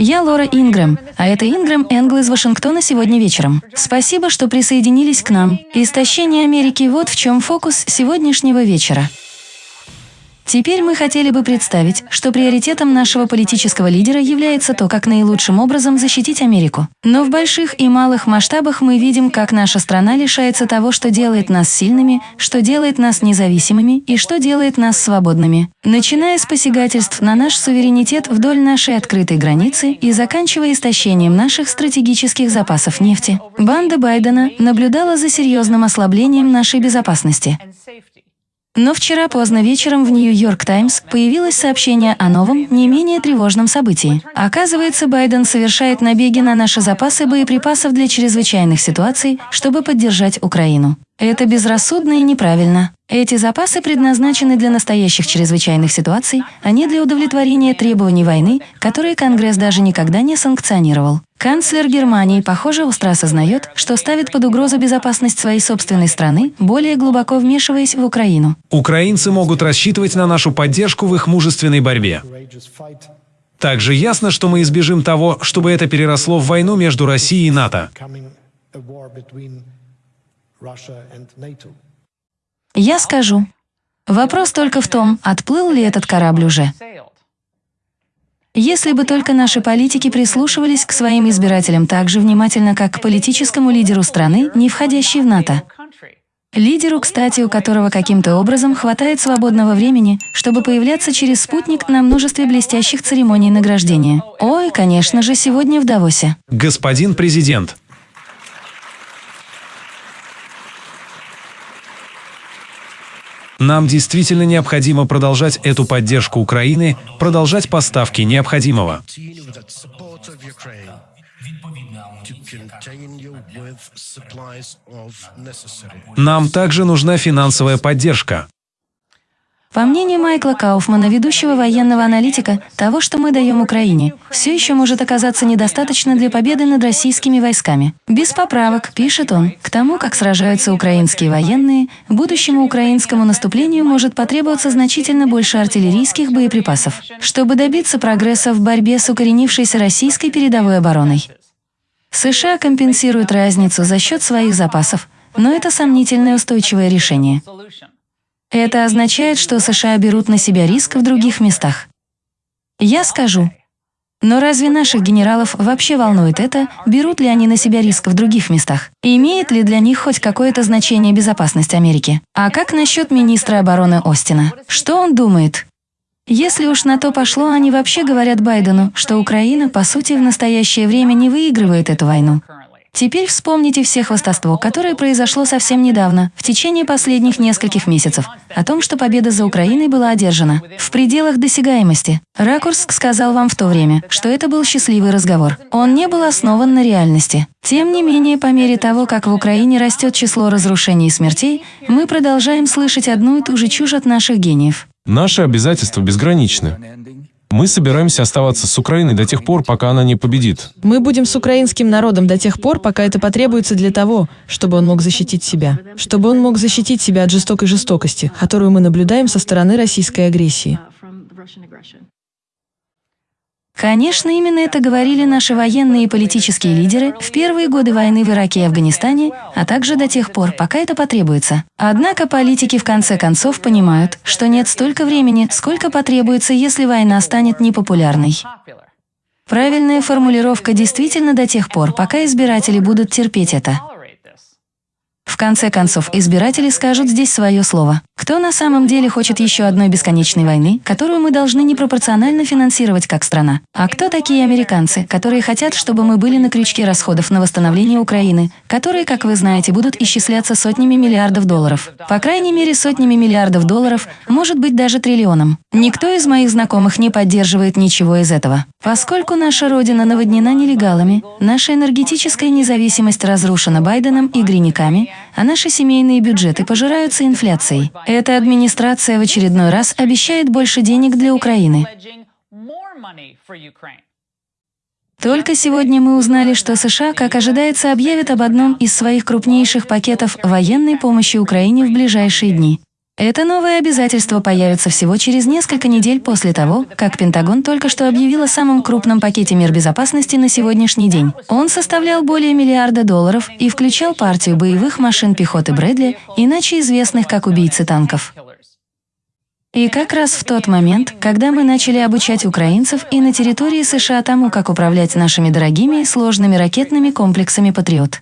Я Лора Ингрэм, а это Ингрэм Энгл из Вашингтона сегодня вечером. Спасибо, что присоединились к нам. Истощение Америки – вот в чем фокус сегодняшнего вечера. Теперь мы хотели бы представить, что приоритетом нашего политического лидера является то, как наилучшим образом защитить Америку. Но в больших и малых масштабах мы видим, как наша страна лишается того, что делает нас сильными, что делает нас независимыми и что делает нас свободными. Начиная с посягательств на наш суверенитет вдоль нашей открытой границы и заканчивая истощением наших стратегических запасов нефти. Банда Байдена наблюдала за серьезным ослаблением нашей безопасности. Но вчера поздно вечером в Нью-Йорк Таймс появилось сообщение о новом, не менее тревожном событии. Оказывается, Байден совершает набеги на наши запасы боеприпасов для чрезвычайных ситуаций, чтобы поддержать Украину. Это безрассудно и неправильно. Эти запасы предназначены для настоящих чрезвычайных ситуаций, а не для удовлетворения требований войны, которые Конгресс даже никогда не санкционировал. Канцлер Германии, похоже, остро осознает, что ставит под угрозу безопасность своей собственной страны, более глубоко вмешиваясь в Украину. Украинцы могут рассчитывать на нашу поддержку в их мужественной борьбе. Также ясно, что мы избежим того, чтобы это переросло в войну между Россией и НАТО. Я скажу. Вопрос только в том, отплыл ли этот корабль уже. Если бы только наши политики прислушивались к своим избирателям так же внимательно, как к политическому лидеру страны, не входящей в НАТО. Лидеру, кстати, у которого каким-то образом хватает свободного времени, чтобы появляться через спутник на множестве блестящих церемоний награждения. Ой, конечно же, сегодня в Давосе. Господин президент, Нам действительно необходимо продолжать эту поддержку Украины, продолжать поставки необходимого. Нам также нужна финансовая поддержка. По мнению Майкла Кауфмана, ведущего военного аналитика, того, что мы даем Украине, все еще может оказаться недостаточно для победы над российскими войсками. Без поправок, пишет он, к тому, как сражаются украинские военные, будущему украинскому наступлению может потребоваться значительно больше артиллерийских боеприпасов, чтобы добиться прогресса в борьбе с укоренившейся российской передовой обороной. США компенсируют разницу за счет своих запасов, но это сомнительное устойчивое решение. Это означает, что США берут на себя риск в других местах. Я скажу. Но разве наших генералов вообще волнует это, берут ли они на себя риск в других местах? Имеет ли для них хоть какое-то значение безопасность Америки? А как насчет министра обороны Остина? Что он думает? Если уж на то пошло, они вообще говорят Байдену, что Украина, по сути, в настоящее время не выигрывает эту войну. Теперь вспомните все хвастовство, которое произошло совсем недавно, в течение последних нескольких месяцев, о том, что победа за Украиной была одержана в пределах досягаемости. Ракурс сказал вам в то время, что это был счастливый разговор. Он не был основан на реальности. Тем не менее, по мере того, как в Украине растет число разрушений и смертей, мы продолжаем слышать одну и ту же чушь от наших гениев. Наши обязательства безграничны. Мы собираемся оставаться с Украиной до тех пор, пока она не победит. Мы будем с украинским народом до тех пор, пока это потребуется для того, чтобы он мог защитить себя. Чтобы он мог защитить себя от жестокой жестокости, которую мы наблюдаем со стороны российской агрессии. Конечно, именно это говорили наши военные и политические лидеры в первые годы войны в Ираке и Афганистане, а также до тех пор, пока это потребуется. Однако политики в конце концов понимают, что нет столько времени, сколько потребуется, если война станет непопулярной. Правильная формулировка действительно до тех пор, пока избиратели будут терпеть это. В конце концов, избиратели скажут здесь свое слово. Кто на самом деле хочет еще одной бесконечной войны, которую мы должны непропорционально финансировать как страна? А кто такие американцы, которые хотят, чтобы мы были на крючке расходов на восстановление Украины, которые, как вы знаете, будут исчисляться сотнями миллиардов долларов? По крайней мере, сотнями миллиардов долларов, может быть, даже триллионом. Никто из моих знакомых не поддерживает ничего из этого. Поскольку наша Родина наводнена нелегалами, наша энергетическая независимость разрушена Байденом и гринниками, а наши семейные бюджеты пожираются инфляцией. Эта администрация в очередной раз обещает больше денег для Украины. Только сегодня мы узнали, что США, как ожидается, объявят об одном из своих крупнейших пакетов военной помощи Украине в ближайшие дни. Это новое обязательство появится всего через несколько недель после того, как Пентагон только что объявил о самом крупном пакете мер безопасности на сегодняшний день. Он составлял более миллиарда долларов и включал партию боевых машин пехоты Брэдли, иначе известных как убийцы танков. И как раз в тот момент, когда мы начали обучать украинцев и на территории США тому, как управлять нашими дорогими и сложными ракетными комплексами «Патриот».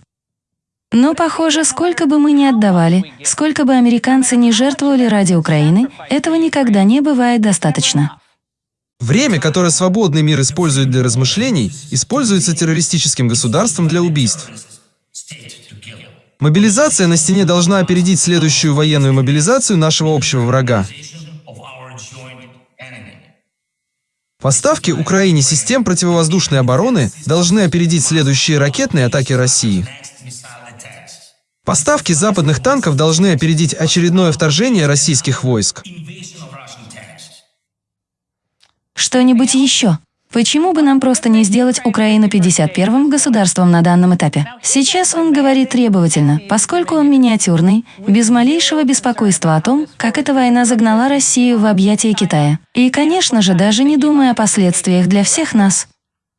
Но, похоже, сколько бы мы ни отдавали, сколько бы американцы ни жертвовали ради Украины, этого никогда не бывает достаточно. Время, которое свободный мир использует для размышлений, используется террористическим государством для убийств. Мобилизация на стене должна опередить следующую военную мобилизацию нашего общего врага. Поставки Украине систем противовоздушной обороны должны опередить следующие ракетные атаки России. Поставки западных танков должны опередить очередное вторжение российских войск. Что-нибудь еще? Почему бы нам просто не сделать Украину 51-м государством на данном этапе? Сейчас он говорит требовательно, поскольку он миниатюрный, без малейшего беспокойства о том, как эта война загнала Россию в объятия Китая. И, конечно же, даже не думая о последствиях для всех нас.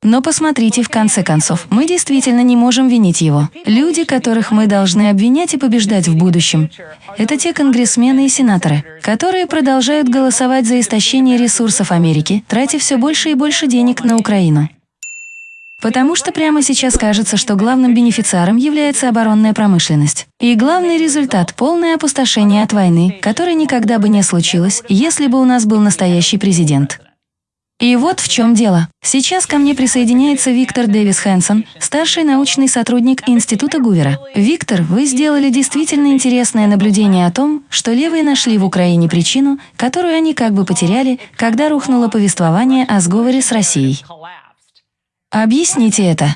Но посмотрите, в конце концов, мы действительно не можем винить его. Люди, которых мы должны обвинять и побеждать в будущем, это те конгрессмены и сенаторы, которые продолжают голосовать за истощение ресурсов Америки, тратя все больше и больше денег на Украину. Потому что прямо сейчас кажется, что главным бенефициаром является оборонная промышленность. И главный результат – полное опустошение от войны, которое никогда бы не случилось, если бы у нас был настоящий президент. И вот в чем дело. Сейчас ко мне присоединяется Виктор Дэвис Хэнсон, старший научный сотрудник Института Гувера. Виктор, вы сделали действительно интересное наблюдение о том, что левые нашли в Украине причину, которую они как бы потеряли, когда рухнуло повествование о сговоре с Россией. Объясните это.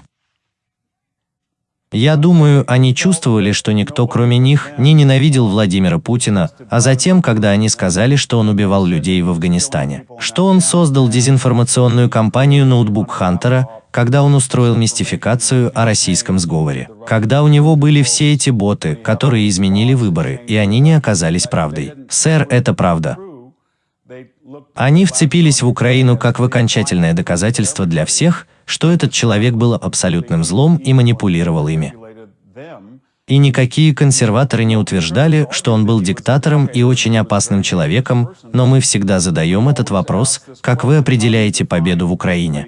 Я думаю, они чувствовали, что никто, кроме них, не ненавидел Владимира Путина, а затем, когда они сказали, что он убивал людей в Афганистане, что он создал дезинформационную кампанию «Ноутбук Хантера», когда он устроил мистификацию о российском сговоре, когда у него были все эти боты, которые изменили выборы, и они не оказались правдой. Сэр, это правда. Они вцепились в Украину как в окончательное доказательство для всех, что этот человек был абсолютным злом и манипулировал ими. И никакие консерваторы не утверждали, что он был диктатором и очень опасным человеком, но мы всегда задаем этот вопрос, как вы определяете победу в Украине.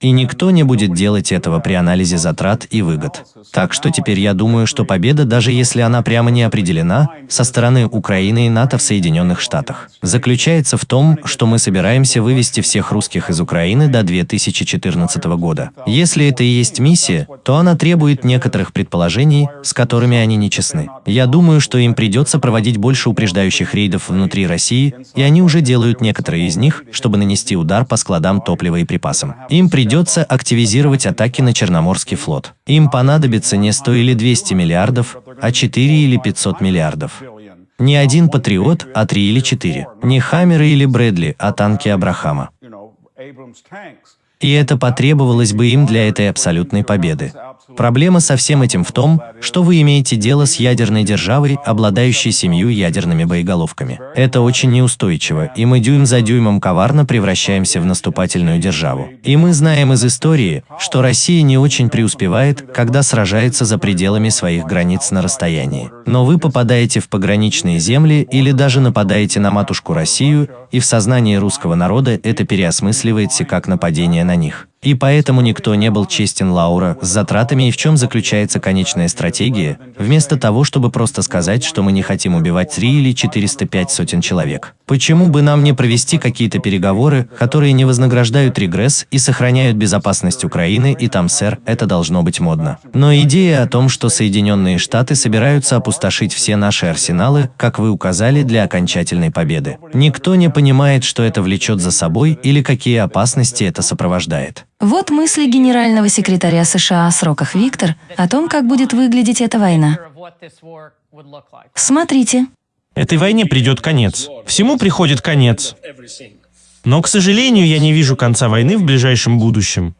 И никто не будет делать этого при анализе затрат и выгод. Так что теперь я думаю, что победа, даже если она прямо не определена, со стороны Украины и НАТО в Соединенных Штатах, заключается в том, что мы собираемся вывести всех русских из Украины до 2014 года. Если это и есть миссия, то она требует некоторых предположений, с которыми они не честны. Я думаю, что им придется проводить больше упреждающих рейдов внутри России, и они уже делают некоторые из них, чтобы нанести удар по складам топлива и припасам. Им придется придется активизировать атаки на Черноморский флот. Им понадобится не 100 или 200 миллиардов, а 4 или 500 миллиардов. Не один патриот, а 3 или 4. Не Хаммеры или Брэдли, а танки Абрахама. И это потребовалось бы им для этой абсолютной победы. Проблема со всем этим в том, что вы имеете дело с ядерной державой, обладающей семью ядерными боеголовками. Это очень неустойчиво, и мы дюйм за дюймом коварно превращаемся в наступательную державу. И мы знаем из истории, что Россия не очень преуспевает, когда сражается за пределами своих границ на расстоянии. Но вы попадаете в пограничные земли или даже нападаете на матушку Россию, и в сознании русского народа это переосмысливается как нападение на них. И поэтому никто не был честен Лаура с затратами и в чем заключается конечная стратегия, вместо того, чтобы просто сказать, что мы не хотим убивать 3 или 405 сотен человек. Почему бы нам не провести какие-то переговоры, которые не вознаграждают регресс и сохраняют безопасность Украины, и там, сэр, это должно быть модно. Но идея о том, что Соединенные Штаты собираются опустошить все наши арсеналы, как вы указали, для окончательной победы. Никто не понимает, что это влечет за собой или какие опасности это сопровождает. Вот мысли генерального секретаря США о сроках Виктор о том, как будет выглядеть эта война. Смотрите. Этой войне придет конец. Всему приходит конец. Но, к сожалению, я не вижу конца войны в ближайшем будущем.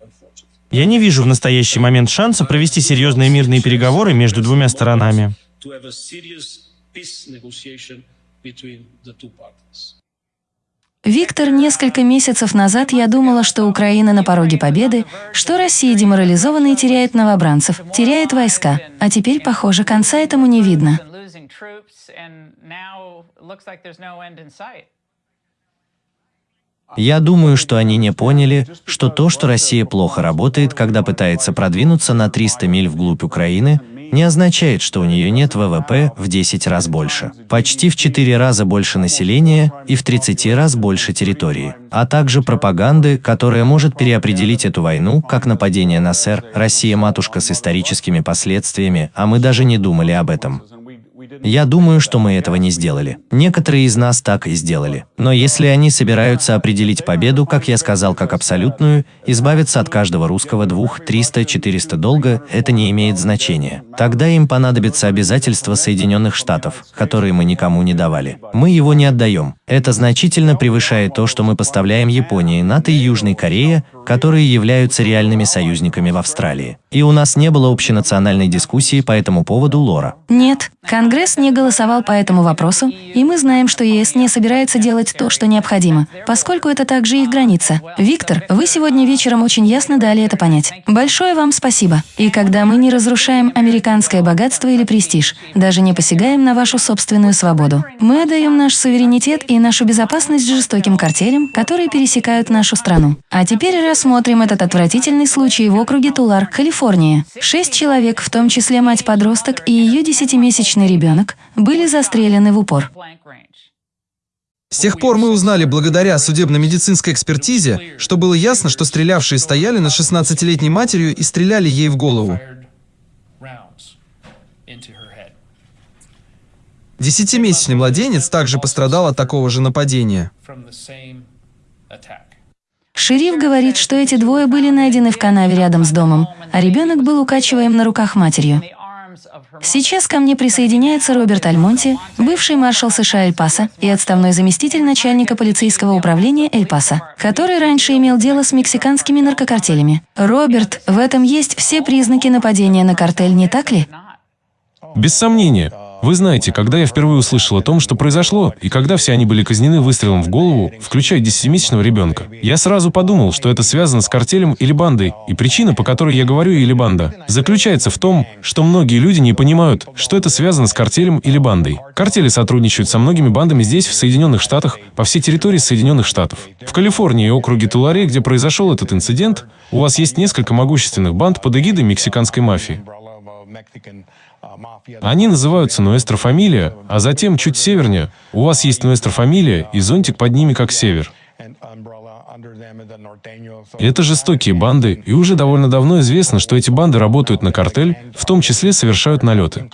Я не вижу в настоящий момент шанса провести серьезные мирные переговоры между двумя сторонами. peace negotiation between the two parties. Виктор, несколько месяцев назад я думала, что Украина на пороге победы, что Россия деморализована и теряет новобранцев, теряет войска. А теперь, похоже, конца этому не видно. Я думаю, что они не поняли, что то, что Россия плохо работает, когда пытается продвинуться на 300 миль вглубь Украины, не означает, что у нее нет ВВП в 10 раз больше, почти в 4 раза больше населения и в 30 раз больше территории, а также пропаганды, которая может переопределить эту войну как нападение на СССР, Россия-матушка с историческими последствиями, а мы даже не думали об этом. Я думаю, что мы этого не сделали. Некоторые из нас так и сделали. Но если они собираются определить победу, как я сказал, как абсолютную, избавиться от каждого русского двух, триста, четыреста долга, это не имеет значения. Тогда им понадобится обязательство Соединенных Штатов, которые мы никому не давали. Мы его не отдаем. Это значительно превышает то, что мы поставляем Японии, НАТО и Южной Корее, которые являются реальными союзниками в Австралии. И у нас не было общенациональной дискуссии по этому поводу, Лора. Нет, Конгресс не голосовал по этому вопросу, и мы знаем, что ЕС не собирается делать то, что необходимо, поскольку это также их граница. Виктор, вы сегодня вечером очень ясно дали это понять. Большое вам спасибо. И когда мы не разрушаем американское богатство или престиж, даже не посягаем на вашу собственную свободу, мы отдаем наш суверенитет и нашу безопасность жестоким картелям, которые пересекают нашу страну. А теперь рассмотрим этот отвратительный случай в округе Тулар, Калифорния. Шесть человек, в том числе мать-подросток и ее десятимесячный ребенок, были застрелены в упор. С тех пор мы узнали благодаря судебно-медицинской экспертизе, что было ясно, что стрелявшие стояли над 16-летней матерью и стреляли ей в голову. Десятимесячный младенец также пострадал от такого же нападения. Шериф говорит, что эти двое были найдены в канаве рядом с домом, а ребенок был укачиваем на руках матерью. Сейчас ко мне присоединяется Роберт Альмонти, бывший маршал США Эль-Паса и отставной заместитель начальника полицейского управления Эль-Паса, который раньше имел дело с мексиканскими наркокартелями. Роберт, в этом есть все признаки нападения на картель, не так ли? Без сомнения. Вы знаете, когда я впервые услышал о том, что произошло, и когда все они были казнены выстрелом в голову, включая десятимесячного ребенка, я сразу подумал, что это связано с картелем или бандой, и причина, по которой я говорю «или банда», заключается в том, что многие люди не понимают, что это связано с картелем или бандой. Картели сотрудничают со многими бандами здесь, в Соединенных Штатах, по всей территории Соединенных Штатов. В Калифорнии и округе Туларе, где произошел этот инцидент, у вас есть несколько могущественных банд под эгидой мексиканской мафии. Они называются Нуэстро Фамилия, а затем чуть севернее у вас есть Нуэстро Фамилия и зонтик под ними как север. Это жестокие банды, и уже довольно давно известно, что эти банды работают на картель, в том числе совершают налеты.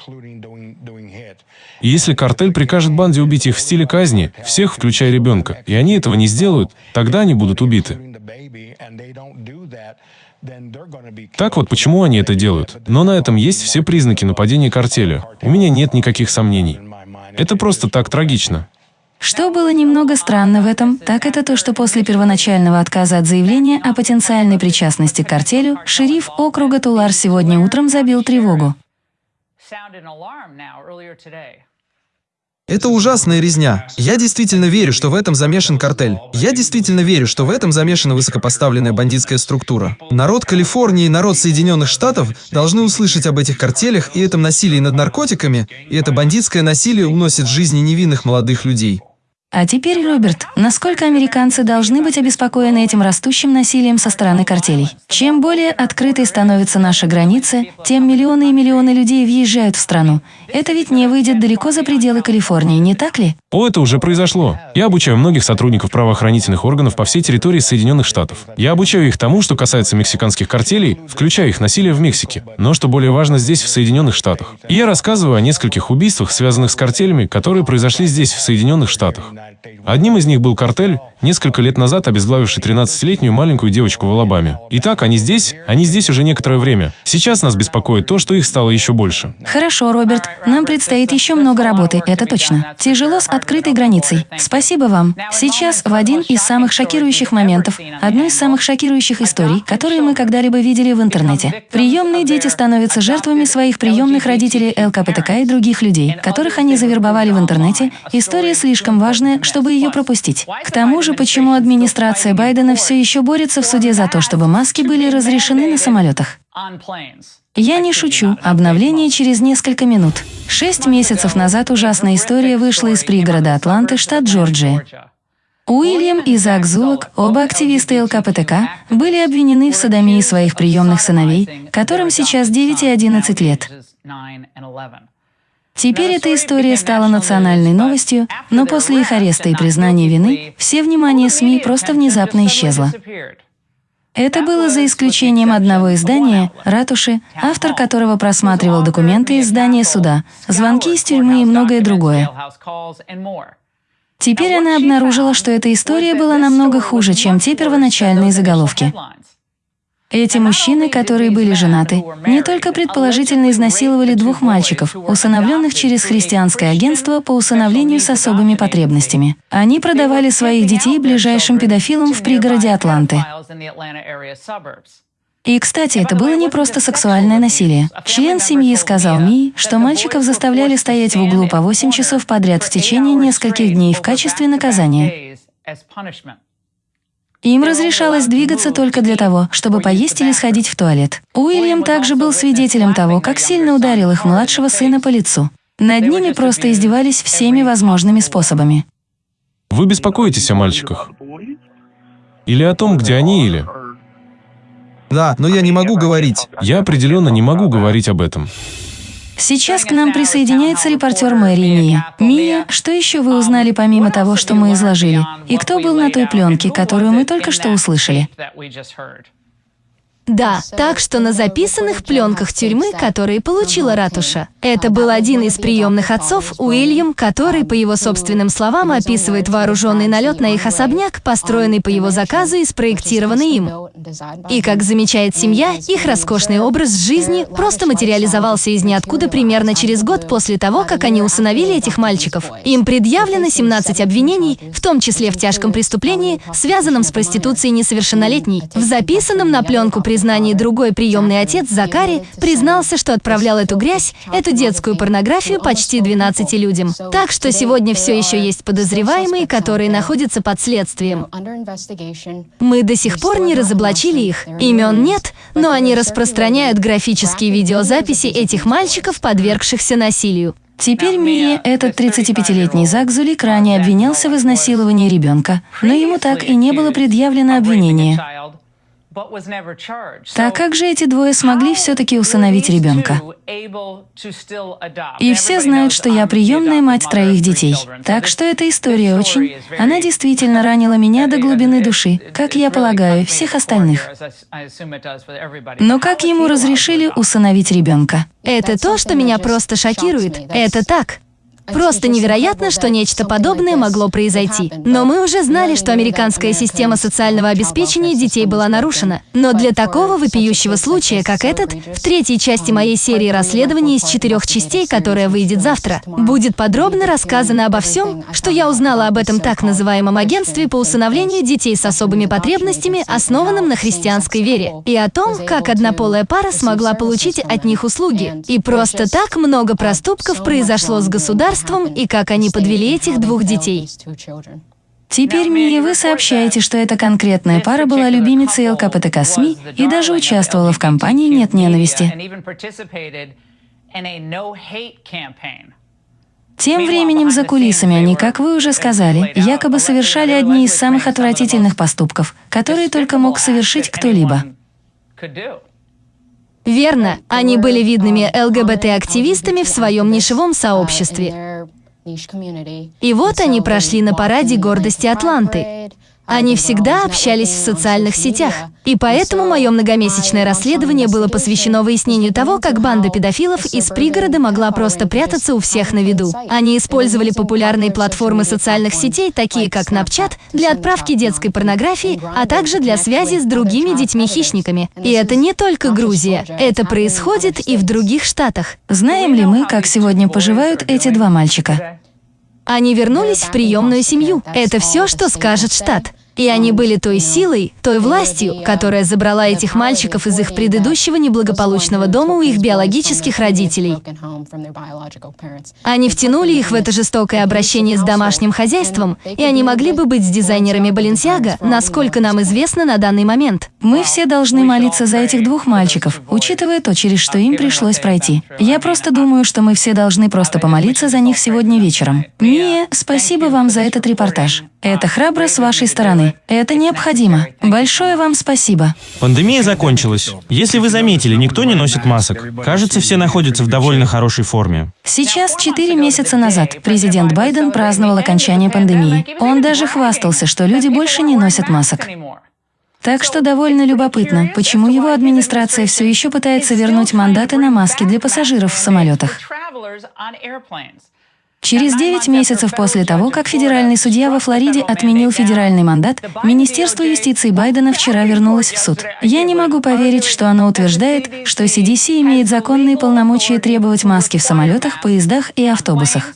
И если картель прикажет банде убить их в стиле казни, всех, включая ребенка, и они этого не сделают, тогда они будут убиты. Так вот, почему они это делают. Но на этом есть все признаки нападения картеля. У меня нет никаких сомнений. Это просто так трагично. Что было немного странно в этом, так это то, что после первоначального отказа от заявления о потенциальной причастности к картелю, шериф округа Тулар сегодня утром забил тревогу. Это ужасная резня. Я действительно верю, что в этом замешан картель. Я действительно верю, что в этом замешана высокопоставленная бандитская структура. Народ Калифорнии и народ Соединенных Штатов должны услышать об этих картелях и этом насилии над наркотиками, и это бандитское насилие уносит жизни невинных молодых людей. А теперь, Роберт, насколько американцы должны быть обеспокоены этим растущим насилием со стороны картелей? Чем более открытой становятся наши границы, тем миллионы и миллионы людей въезжают в страну. Это ведь не выйдет далеко за пределы Калифорнии, не так ли? О, это уже произошло. Я обучаю многих сотрудников правоохранительных органов по всей территории Соединенных Штатов. Я обучаю их тому, что касается мексиканских картелей, включая их насилие в Мексике, но что более важно здесь, в Соединенных Штатах. И я рассказываю о нескольких убийствах, связанных с картелями, которые произошли здесь, в Соединенных Штатах. they Одним из них был картель, несколько лет назад обезглавивший 13-летнюю маленькую девочку в Алабаме. Итак, они здесь, они здесь уже некоторое время. Сейчас нас беспокоит то, что их стало еще больше. Хорошо, Роберт. Нам предстоит еще много работы, это точно. Тяжело с открытой границей. Спасибо вам. Сейчас в один из самых шокирующих моментов, одну из самых шокирующих историй, которые мы когда-либо видели в интернете. Приемные дети становятся жертвами своих приемных родителей ЛКПТК и других людей, которых они завербовали в интернете. История слишком важная, чтобы ее пропустить. К тому же, почему администрация Байдена все еще борется в суде за то, чтобы маски были разрешены на самолетах? Я не шучу. Обновление через несколько минут. Шесть месяцев назад ужасная история вышла из пригорода Атланты, штат Джорджия. Уильям и Зак Зулок, оба активисты ЛКПТК, были обвинены в садомии своих приемных сыновей, которым сейчас 9 и 11 лет. Теперь эта история стала национальной новостью, но после их ареста и признания вины все внимание СМИ просто внезапно исчезло. Это было за исключением одного издания, «Ратуши», автор которого просматривал документы из здания суда, звонки из тюрьмы и многое другое. Теперь она обнаружила, что эта история была намного хуже, чем те первоначальные заголовки. Эти мужчины, которые были женаты, не только предположительно изнасиловали двух мальчиков, усыновленных через христианское агентство по усыновлению с особыми потребностями. Они продавали своих детей ближайшим педофилам в пригороде Атланты. И, кстати, это было не просто сексуальное насилие. Член семьи сказал Мии, что мальчиков заставляли стоять в углу по 8 часов подряд в течение нескольких дней в качестве наказания. Им разрешалось двигаться только для того, чтобы поесть или сходить в туалет. Уильям также был свидетелем того, как сильно ударил их младшего сына по лицу. Над ними просто издевались всеми возможными способами. Вы беспокоитесь о мальчиках? Или о том, где они, или... Да, но я не могу говорить. Я определенно не могу говорить об этом. Сейчас к нам присоединяется репортер Мэри Мия. Мия, что еще вы узнали помимо того, что мы изложили? И кто был на той пленке, которую мы только что услышали? Да, так что на записанных пленках тюрьмы, которые получила ратуша, это был один из приемных отцов, Уильям, который, по его собственным словам, описывает вооруженный налет на их особняк, построенный по его заказу и спроектированный им. И, как замечает семья, их роскошный образ жизни просто материализовался из ниоткуда примерно через год после того, как они усыновили этих мальчиков. Им предъявлено 17 обвинений, в том числе в тяжком преступлении, связанном с проституцией несовершеннолетней. В записанном на пленку при признании другой приемный отец, Закари, признался, что отправлял эту грязь, эту детскую порнографию почти 12 людям. Так что сегодня все еще есть подозреваемые, которые находятся под следствием. Мы до сих пор не разоблачили их. Имен нет, но они распространяют графические видеозаписи этих мальчиков, подвергшихся насилию. Теперь Мия, этот 35-летний Зак Зулик, ранее обвинялся в изнасиловании ребенка, но ему так и не было предъявлено обвинение. Так как же эти двое смогли все-таки усыновить ребенка? И все знают, что я приемная мать троих детей. Так что эта история очень... Она действительно ранила меня до глубины души, как я полагаю, всех остальных. Но как ему разрешили усыновить ребенка? Это то, что меня просто шокирует. Это так. Просто невероятно, что нечто подобное могло произойти. Но мы уже знали, что американская система социального обеспечения детей была нарушена. Но для такого вопиющего случая, как этот, в третьей части моей серии расследований из четырех частей, которая выйдет завтра, будет подробно рассказано обо всем, что я узнала об этом так называемом агентстве по усыновлению детей с особыми потребностями, основанном на христианской вере, и о том, как однополая пара смогла получить от них услуги. И просто так много проступков произошло с государством, государством и как они подвели этих двух детей. Теперь, Мия, вы сообщаете, что эта конкретная пара была любимицей ЛКПТК СМИ и даже участвовала в кампании «Нет ненависти». Тем временем за кулисами они, как вы уже сказали, якобы совершали одни из самых отвратительных поступков, которые только мог совершить кто-либо. Верно, они были видными ЛГБТ-активистами в своем нишевом сообществе. И вот они прошли на параде гордости Атланты. Они всегда общались в социальных сетях. И поэтому мое многомесячное расследование было посвящено выяснению того, как банда педофилов из пригорода могла просто прятаться у всех на виду. Они использовали популярные платформы социальных сетей, такие как Snapchat, для отправки детской порнографии, а также для связи с другими детьми-хищниками. И это не только Грузия. Это происходит и в других штатах. Знаем ли мы, как сегодня поживают эти два мальчика? Они вернулись в приемную семью. Это все, что скажет штат. И они были той силой, той властью, которая забрала этих мальчиков из их предыдущего неблагополучного дома у их биологических родителей. Они втянули их в это жестокое обращение с домашним хозяйством, и они могли бы быть с дизайнерами Баленсиага, насколько нам известно на данный момент. Мы все должны молиться за этих двух мальчиков, учитывая то, через что им пришлось пройти. Я просто думаю, что мы все должны просто помолиться за них сегодня вечером. Мия, спасибо вам за этот репортаж. Это храбро с вашей стороны. Это необходимо. Большое вам спасибо. Пандемия закончилась. Если вы заметили, никто не носит масок. Кажется, все находятся в довольно хорошей форме. Сейчас, четыре месяца назад, президент Байден праздновал окончание пандемии. Он даже хвастался, что люди больше не носят масок. Так что довольно любопытно, почему его администрация все еще пытается вернуть мандаты на маски для пассажиров в самолетах. Через 9 месяцев после того, как федеральный судья во Флориде отменил федеральный мандат, Министерство юстиции Байдена вчера вернулось в суд. Я не могу поверить, что оно утверждает, что CDC имеет законные полномочия требовать маски в самолетах, поездах и автобусах.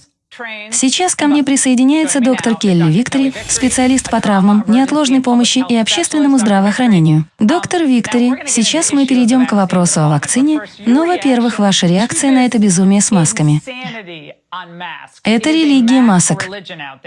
Сейчас ко мне присоединяется доктор Келли Виктори, специалист по травмам, неотложной помощи и общественному здравоохранению. Доктор Виктори, сейчас мы перейдем к вопросу о вакцине, но, во-первых, ваша реакция на это безумие с масками. Это религия масок.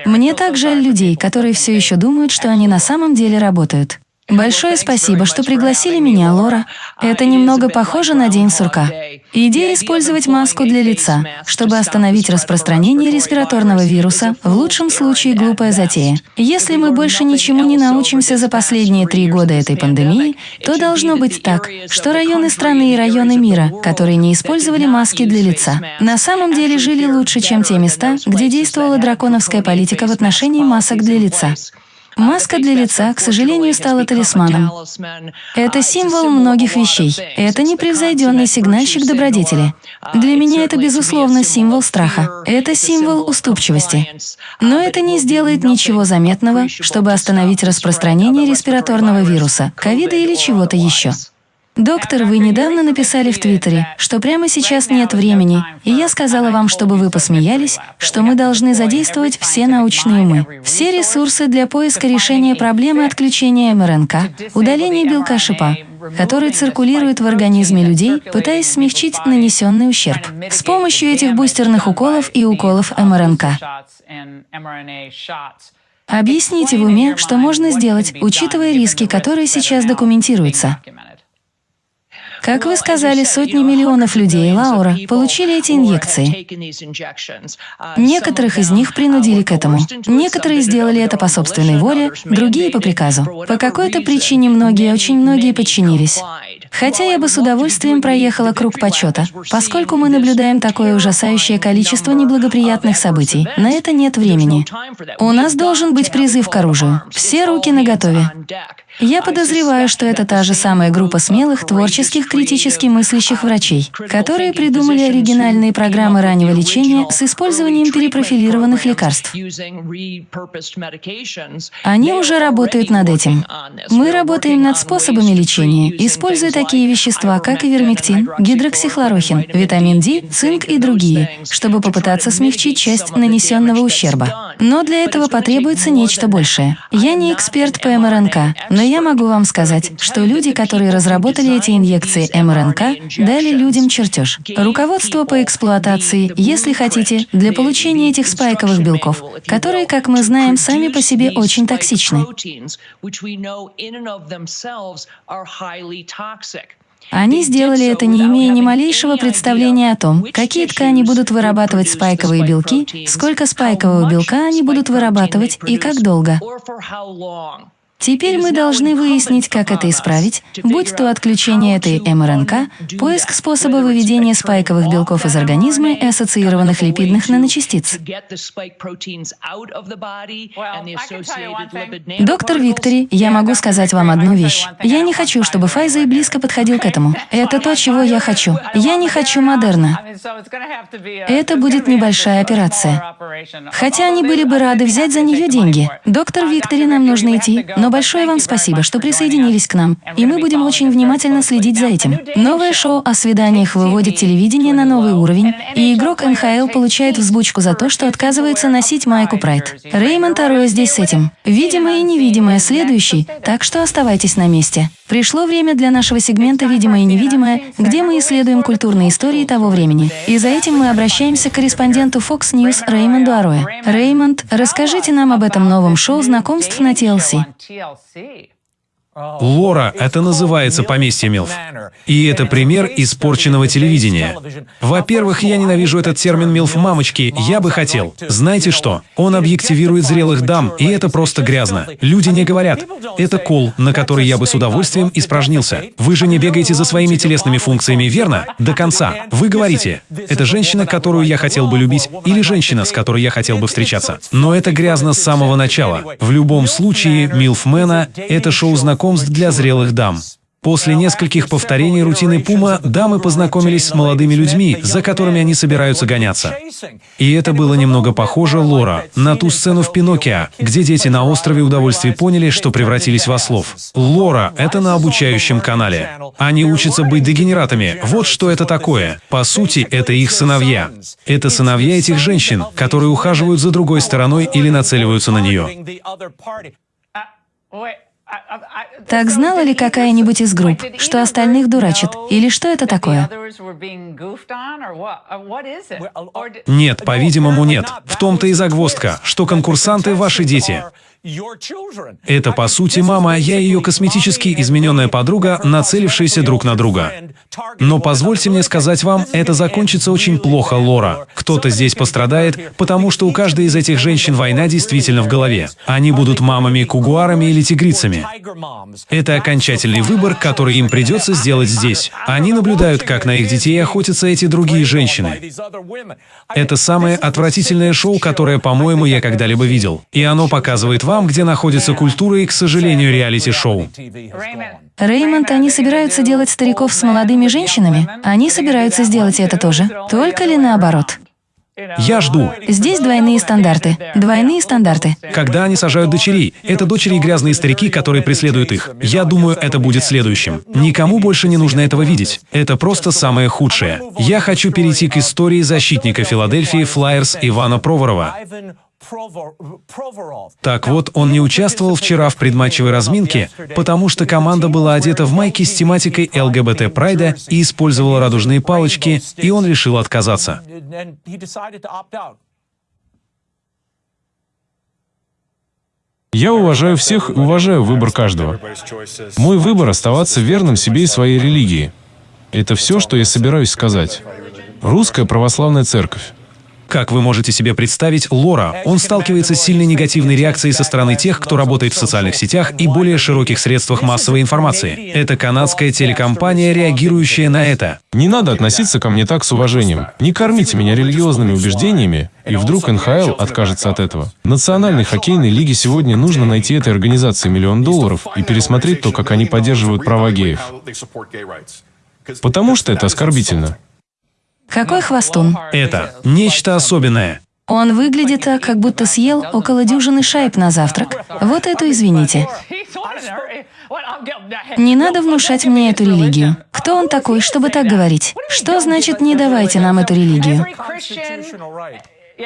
Мне так жаль людей, которые все еще думают, что они на самом деле работают. Большое спасибо, что пригласили меня, Лора. Это немного похоже на День сурка. Идея использовать маску для лица, чтобы остановить распространение респираторного вируса, в лучшем случае глупая затея. Если мы больше ничему не научимся за последние три года этой пандемии, то должно быть так, что районы страны и районы мира, которые не использовали маски для лица, на самом деле жили лучше, чем те места, где действовала драконовская политика в отношении масок для лица. Маска для лица, к сожалению, стала талисманом. Это символ многих вещей. Это непревзойденный сигнальщик добродетели. Для меня это, безусловно, символ страха. Это символ уступчивости. Но это не сделает ничего заметного, чтобы остановить распространение респираторного вируса, ковида или чего-то еще. Доктор, вы недавно написали в Твиттере, что прямо сейчас нет времени, и я сказала вам, чтобы вы посмеялись, что мы должны задействовать все научные умы, все ресурсы для поиска решения проблемы отключения МРНК, удаления белка шипа, который циркулирует в организме людей, пытаясь смягчить нанесенный ущерб с помощью этих бустерных уколов и уколов МРНК. Объясните в уме, что можно сделать, учитывая риски, которые сейчас документируются. Как вы сказали, сотни миллионов людей, Лаура, получили эти инъекции. Некоторых из них принудили к этому. Некоторые сделали это по собственной воле, другие по приказу. По какой-то причине многие, очень многие подчинились. Хотя я бы с удовольствием проехала круг почета, поскольку мы наблюдаем такое ужасающее количество неблагоприятных событий. На это нет времени. У нас должен быть призыв к оружию. Все руки наготове. Я подозреваю, что это та же самая группа смелых, творческих, критически мыслящих врачей, которые придумали оригинальные программы раннего лечения с использованием перепрофилированных лекарств. Они уже работают над этим. Мы работаем над способами лечения, используя такие вещества, как ивермектин, гидроксихлорохин, витамин D, цинк и другие, чтобы попытаться смягчить часть нанесенного ущерба. Но для этого потребуется нечто большее. Я не эксперт по МРНК, но я могу вам сказать, что люди, которые разработали эти инъекции МРНК, дали людям чертеж. Руководство по эксплуатации, если хотите, для получения этих спайковых белков, которые, как мы знаем, сами по себе очень токсичны. Они сделали это, не имея ни малейшего представления о том, какие ткани будут вырабатывать спайковые белки, сколько спайкового белка они будут вырабатывать и как долго. Теперь мы должны выяснить, как это исправить, будь то отключение этой МРНК, поиск способа выведения спайковых белков из организма и ассоциированных липидных наночастиц. Доктор Виктори, я могу сказать вам одну вещь. Я не хочу, чтобы Файза и близко подходил к этому. Это то, чего я хочу. Я не хочу модерна. Это будет небольшая операция. Хотя они были бы рады взять за нее деньги. Доктор Виктори, нам нужно идти, но большое вам спасибо, что присоединились к нам, и мы будем очень внимательно следить за этим. Новое шоу о свиданиях выводит телевидение на новый уровень, и игрок НХЛ получает взбучку за то, что отказывается носить майку Прайд. Реймонд Ароя здесь с этим. Видимое и невидимое следующий, так что оставайтесь на месте. Пришло время для нашего сегмента «Видимое и невидимое», где мы исследуем культурные истории того времени. И за этим мы обращаемся к корреспонденту Fox News Реймонду Ароя. Реймонд, расскажите нам об этом новом шоу знакомств на TLC. DLC. Лора — это называется поместье Милф. И это пример испорченного телевидения. Во-первых, я ненавижу этот термин «милф мамочки», я бы хотел. Знаете что? Он объективирует зрелых дам, и это просто грязно. Люди не говорят. Это кол, на который я бы с удовольствием испражнился. Вы же не бегаете за своими телесными функциями, верно? До конца. Вы говорите, это женщина, которую я хотел бы любить, или женщина, с которой я хотел бы встречаться. Но это грязно с самого начала. В любом случае, Милфмена — это шоу знакомств знакомств для зрелых дам. После нескольких повторений рутины Пума дамы познакомились с молодыми людьми, за которыми они собираются гоняться. И это было немного похоже, Лора, на ту сцену в «Пиноккио», где дети на острове удовольствия поняли, что превратились в ослов. Лора — это на обучающем канале. Они учатся быть дегенератами. Вот что это такое. По сути, это их сыновья. Это сыновья этих женщин, которые ухаживают за другой стороной или нацеливаются на нее. Так знала ли какая-нибудь из групп, что остальных дурачит? Или что это такое? Нет, по-видимому, нет. В том-то и загвоздка, что конкурсанты — ваши дети. Это, по сути, мама, я ее косметически измененная подруга, нацелившаяся друг на друга. Но позвольте мне сказать вам, это закончится очень плохо, Лора. Кто-то здесь пострадает, потому что у каждой из этих женщин война действительно в голове. Они будут мамами, кугуарами или тигрицами. Это окончательный выбор, который им придется сделать здесь. Они наблюдают, как на их детей охотятся эти другие женщины. Это самое отвратительное шоу, которое, по-моему, я когда-либо видел. И оно показывает вам, вам, где находится культура и, к сожалению, реалити-шоу. Реймонд, они собираются делать стариков с молодыми женщинами? Они собираются сделать это тоже? Только ли наоборот? Я жду. Здесь двойные стандарты. Двойные стандарты. Когда они сажают дочерей, это дочери и грязные старики, которые преследуют их. Я думаю, это будет следующим. Никому больше не нужно этого видеть. Это просто самое худшее. Я хочу перейти к истории защитника Филадельфии Флайерс Ивана Проворова. Так вот, он не участвовал вчера в предматчевой разминке, потому что команда была одета в майки с тематикой ЛГБТ Прайда и использовала радужные палочки, и он решил отказаться. Я уважаю всех и уважаю выбор каждого. Мой выбор — оставаться верным себе и своей религии. Это все, что я собираюсь сказать. Русская православная церковь. Как вы можете себе представить, Лора, он сталкивается с сильной негативной реакцией со стороны тех, кто работает в социальных сетях и более широких средствах массовой информации. Это канадская телекомпания, реагирующая на это. Не надо относиться ко мне так с уважением. Не кормите меня религиозными убеждениями, и вдруг НХЛ откажется от этого. Национальной хоккейной лиге сегодня нужно найти этой организации миллион долларов и пересмотреть то, как они поддерживают права геев. Потому что это оскорбительно. Какой хвостун? Это нечто особенное. Он выглядит так, как будто съел около дюжины шайб на завтрак. Вот это извините. Не надо внушать мне эту религию. Кто он такой, чтобы так говорить? Что значит «не давайте нам эту религию»?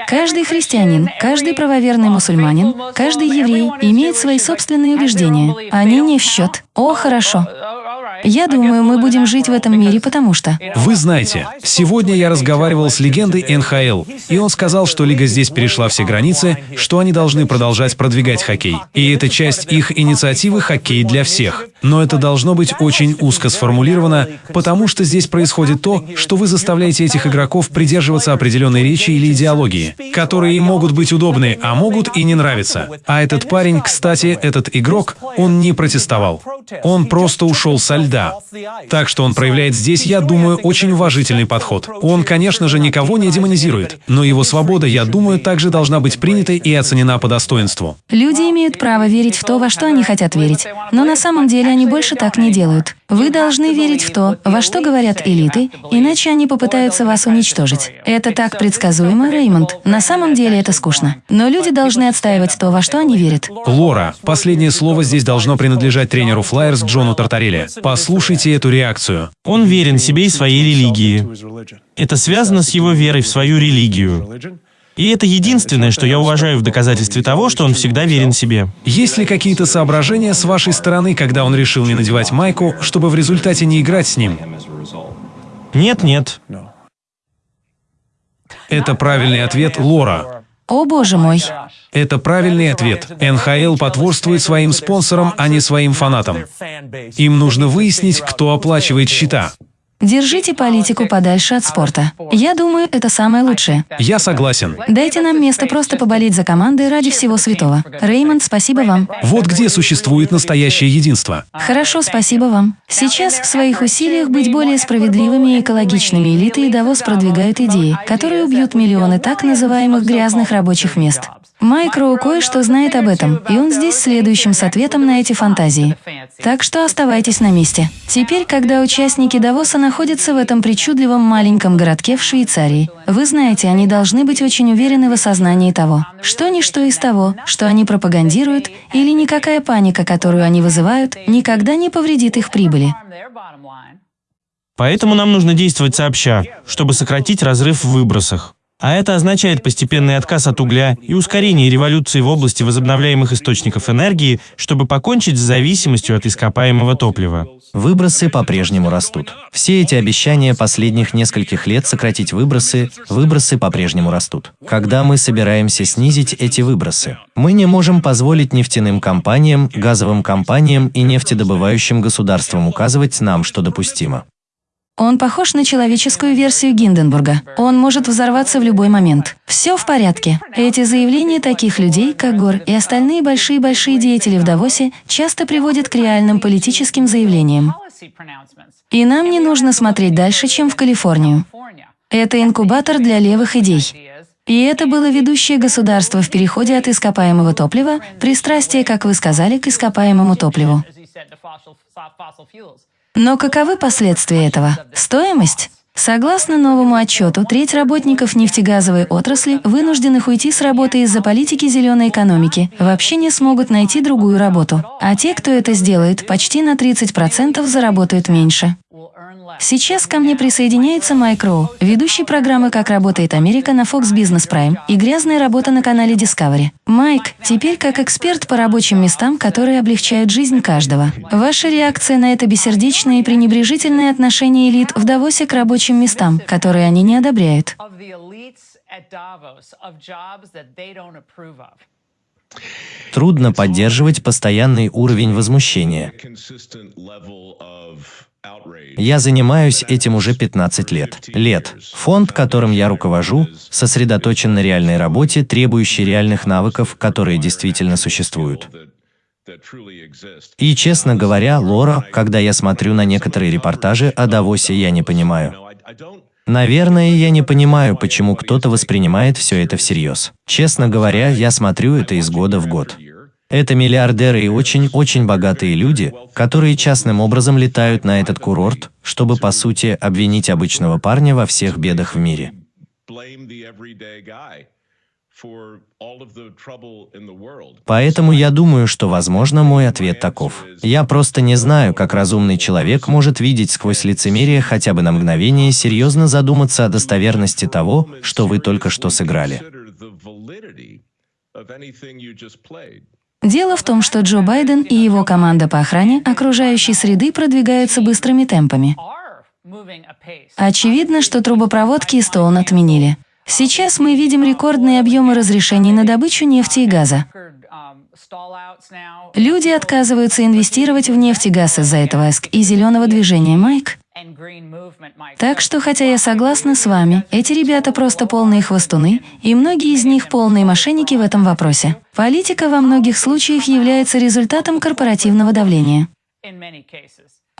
Каждый христианин, каждый правоверный мусульманин, каждый еврей имеет свои собственные убеждения. Они не в счет. О, хорошо. Я думаю, мы будем жить в этом мире, потому что... Вы знаете, сегодня я разговаривал с легендой НХЛ, и он сказал, что лига здесь перешла все границы, что они должны продолжать продвигать хоккей. И это часть их инициативы «Хоккей для всех». Но это должно быть очень узко сформулировано, потому что здесь происходит то, что вы заставляете этих игроков придерживаться определенной речи или идеологии, которые им могут быть удобны, а могут и не нравиться. А этот парень, кстати, этот игрок, он не протестовал. Он просто ушел со льда. Так что он проявляет здесь, я думаю, очень уважительный подход. Он, конечно же, никого не демонизирует, но его свобода, я думаю, также должна быть принята и оценена по достоинству. Люди имеют право верить в то, во что они хотят верить. Но на самом деле они больше так не делают. Вы должны верить в то, во что говорят элиты, иначе они попытаются вас уничтожить. Это так предсказуемо, Реймонд. На самом деле это скучно. Но люди должны отстаивать то, во что они верят. Лора, последнее слово здесь должно принадлежать тренеру Флайерс Джону Тартарелли. Послушайте эту реакцию. Он верен себе и своей религии. Это связано с его верой в свою религию. И это единственное, что я уважаю в доказательстве того, что он всегда верен себе. Есть ли какие-то соображения с вашей стороны, когда он решил не надевать майку, чтобы в результате не играть с ним? Нет, нет. Это правильный ответ, Лора. О боже мой. Это правильный ответ. НХЛ потворствует своим спонсорам, а не своим фанатам. Им нужно выяснить, кто оплачивает счета. Держите политику подальше от спорта. Я думаю, это самое лучшее. Я согласен. Дайте нам место просто поболеть за команды ради всего святого. Реймонд, спасибо вам. Вот где существует настоящее единство. Хорошо, спасибо вам. Сейчас в своих усилиях быть более справедливыми и экологичными элиты и Давос продвигают идеи, которые убьют миллионы так называемых грязных рабочих мест. Майк Роу кое-что знает об этом, и он здесь следующим с ответом на эти фантазии. Так что оставайтесь на месте. Теперь, когда участники Давоса находятся в этом причудливом маленьком городке в Швейцарии, вы знаете, они должны быть очень уверены в осознании того, что ничто из того, что они пропагандируют, или никакая паника, которую они вызывают, никогда не повредит их прибыли. Поэтому нам нужно действовать сообща, чтобы сократить разрыв в выбросах. А это означает постепенный отказ от угля и ускорение революции в области возобновляемых источников энергии, чтобы покончить с зависимостью от ископаемого топлива. Выбросы по-прежнему растут. Все эти обещания последних нескольких лет сократить выбросы, выбросы по-прежнему растут. Когда мы собираемся снизить эти выбросы? Мы не можем позволить нефтяным компаниям, газовым компаниям и нефтедобывающим государствам указывать нам, что допустимо. Он похож на человеческую версию Гинденбурга. Он может взорваться в любой момент. Все в порядке. Эти заявления таких людей, как Гор и остальные большие-большие деятели в Давосе, часто приводят к реальным политическим заявлениям. И нам не нужно смотреть дальше, чем в Калифорнию. Это инкубатор для левых идей. И это было ведущее государство в переходе от ископаемого топлива, пристрастие, как вы сказали, к ископаемому топливу. Но каковы последствия этого? Стоимость? Согласно новому отчету, треть работников нефтегазовой отрасли, вынужденных уйти с работы из-за политики зеленой экономики, вообще не смогут найти другую работу. А те, кто это сделает, почти на 30% заработают меньше. Сейчас ко мне присоединяется Майк Роу, ведущий программы «Как работает Америка» на Fox Business Prime и «Грязная работа» на канале Discovery. Майк, теперь как эксперт по рабочим местам, которые облегчают жизнь каждого. Ваша реакция на это бессердечное и пренебрежительное отношение элит в Давосе к рабочим местам, которые они не одобряют. Трудно поддерживать постоянный уровень возмущения. Я занимаюсь этим уже 15 лет. Лет. Фонд, которым я руковожу, сосредоточен на реальной работе, требующей реальных навыков, которые действительно существуют. И, честно говоря, Лора, когда я смотрю на некоторые репортажи о Давосе, я не понимаю. Наверное, я не понимаю, почему кто-то воспринимает все это всерьез. Честно говоря, я смотрю это из года в год. Это миллиардеры и очень-очень богатые люди, которые частным образом летают на этот курорт, чтобы, по сути, обвинить обычного парня во всех бедах в мире. Поэтому я думаю, что, возможно, мой ответ таков. Я просто не знаю, как разумный человек может видеть сквозь лицемерие хотя бы на мгновение серьезно задуматься о достоверности того, что вы только что сыграли. Дело в том, что Джо Байден и его команда по охране окружающей среды продвигаются быстрыми темпами. Очевидно, что трубопроводки из Стоун отменили. Сейчас мы видим рекордные объемы разрешений на добычу нефти и газа. Люди отказываются инвестировать в нефть и газ из-за этого ЭСК и зеленого движения Майк. Так что, хотя я согласна с вами, эти ребята просто полные хвостуны, и многие из них полные мошенники в этом вопросе. Политика во многих случаях является результатом корпоративного давления.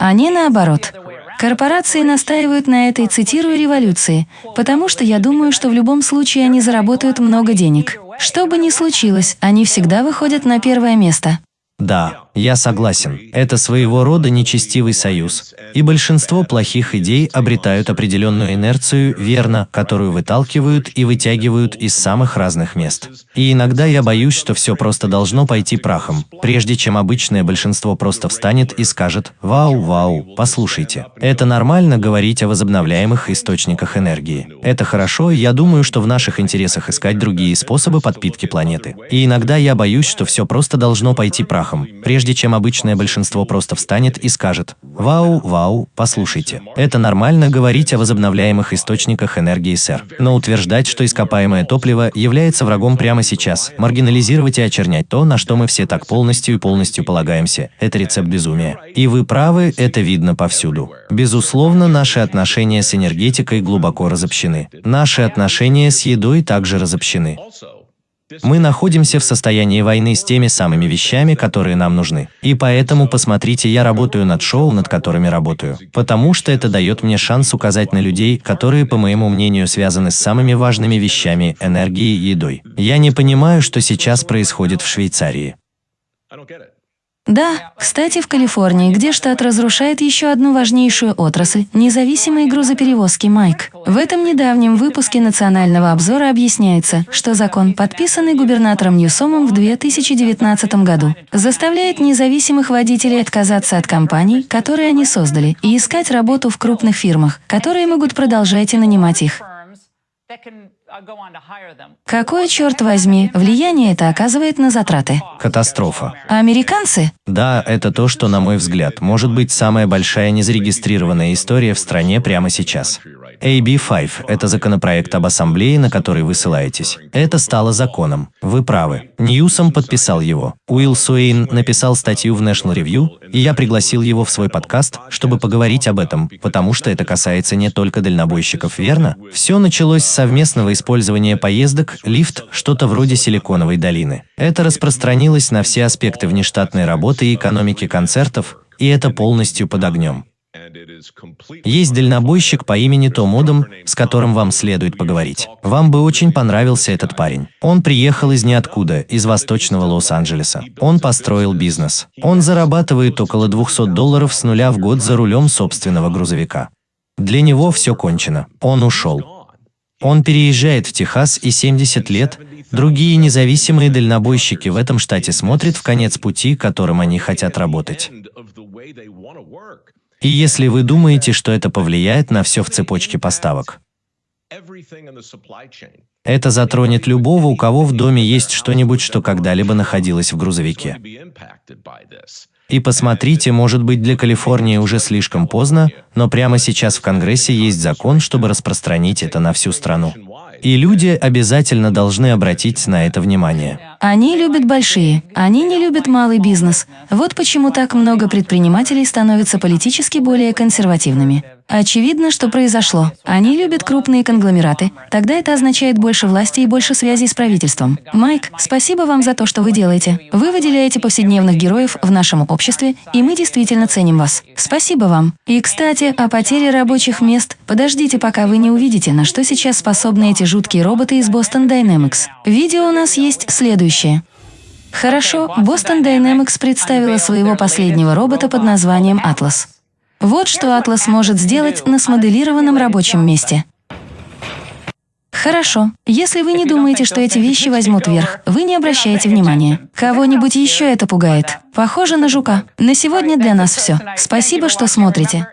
Не наоборот. Корпорации настаивают на этой, цитирую, революции, потому что я думаю, что в любом случае они заработают много денег. Что бы ни случилось, они всегда выходят на первое место. Да, я согласен. Это своего рода нечестивый союз. И большинство плохих идей обретают определенную инерцию, верно, которую выталкивают и вытягивают из самых разных мест. И иногда я боюсь, что все просто должно пойти прахом, прежде чем обычное большинство просто встанет и скажет «Вау, вау, послушайте». Это нормально говорить о возобновляемых источниках энергии. Это хорошо, я думаю, что в наших интересах искать другие способы подпитки планеты. И иногда я боюсь, что все просто должно пойти прахом, прежде чем обычное большинство просто встанет и скажет «Вау, вау, послушайте». Это нормально говорить о возобновляемых источниках энергии, сэр. Но утверждать, что ископаемое топливо является врагом прямо сейчас, маргинализировать и очернять то, на что мы все так полностью и полностью полагаемся, это рецепт безумия. И вы правы, это видно повсюду. Безусловно, наши отношения с энергетикой глубоко разобщены. Наши отношения с едой также разобщены. Мы находимся в состоянии войны с теми самыми вещами, которые нам нужны. И поэтому, посмотрите, я работаю над шоу, над которыми работаю. Потому что это дает мне шанс указать на людей, которые, по моему мнению, связаны с самыми важными вещами – энергией и едой. Я не понимаю, что сейчас происходит в Швейцарии. Да, кстати, в Калифорнии, где штат разрушает еще одну важнейшую отрасль – независимые грузоперевозки Майк. В этом недавнем выпуске национального обзора объясняется, что закон, подписанный губернатором Ньюсомом в 2019 году, заставляет независимых водителей отказаться от компаний, которые они создали, и искать работу в крупных фирмах, которые могут продолжать и нанимать их. Какое, черт возьми, влияние это оказывает на затраты? Катастрофа. А американцы? Да, это то, что, на мой взгляд, может быть самая большая незарегистрированная история в стране прямо сейчас. AB5 – это законопроект об ассамблее, на который вы ссылаетесь. Это стало законом. Вы правы. Ньюсом подписал его. Уилл Суэйн написал статью в National Review, и я пригласил его в свой подкаст, чтобы поговорить об этом, потому что это касается не только дальнобойщиков, верно? Все началось с совместного использования поездок, лифт, что-то вроде Силиконовой долины. Это распространилось на все аспекты внештатной работы и экономики концертов, и это полностью под огнем. Есть дальнобойщик по имени Том Одам, с которым вам следует поговорить. Вам бы очень понравился этот парень. Он приехал из ниоткуда, из восточного Лос-Анджелеса. Он построил бизнес. Он зарабатывает около 200 долларов с нуля в год за рулем собственного грузовика. Для него все кончено. Он ушел. Он переезжает в Техас и 70 лет, другие независимые дальнобойщики в этом штате смотрят в конец пути, которым они хотят работать. И если вы думаете, что это повлияет на все в цепочке поставок, это затронет любого, у кого в доме есть что-нибудь, что когда-либо находилось в грузовике. И посмотрите, может быть для Калифорнии уже слишком поздно, но прямо сейчас в Конгрессе есть закон, чтобы распространить это на всю страну. И люди обязательно должны обратить на это внимание. Они любят большие, они не любят малый бизнес. Вот почему так много предпринимателей становятся политически более консервативными. Очевидно, что произошло. Они любят крупные конгломераты. Тогда это означает больше власти и больше связей с правительством. Майк, спасибо вам за то, что вы делаете. Вы выделяете повседневных героев в нашем обществе, и мы действительно ценим вас. Спасибо вам. И, кстати, о потере рабочих мест. Подождите, пока вы не увидите, на что сейчас способны эти жуткие роботы из Boston Dynamics. Видео у нас есть следующее. Хорошо, Boston Dynamics представила своего последнего робота под названием «Атлас». Вот что Атлас может сделать на смоделированном рабочем месте. Хорошо. Если вы не думаете, что эти вещи возьмут верх, вы не обращаете внимания. Кого-нибудь еще это пугает. Похоже на жука. На сегодня для нас все. Спасибо, что смотрите.